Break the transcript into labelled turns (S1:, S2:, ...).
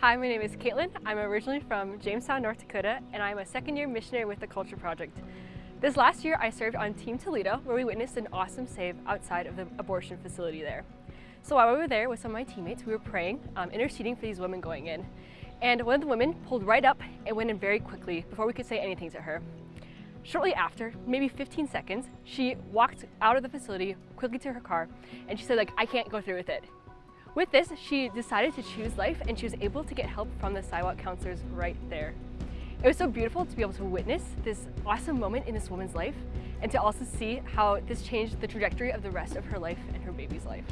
S1: Hi, my name is Caitlin. I'm originally from Jamestown, North Dakota, and I'm a second year missionary with the Culture Project. This last year, I served on Team Toledo, where we witnessed an awesome save outside of the abortion facility there. So while we were there with some of my teammates, we were praying, um, interceding for these women going in. And one of the women pulled right up and went in very quickly before we could say anything to her. Shortly after, maybe 15 seconds, she walked out of the facility quickly to her car and she said like, I can't go through with it. With this, she decided to choose life and she was able to get help from the sidewalk counselors right there. It was so beautiful to be able to witness this awesome moment in this woman's life and to also see how this changed the trajectory of the rest of her life and her baby's life.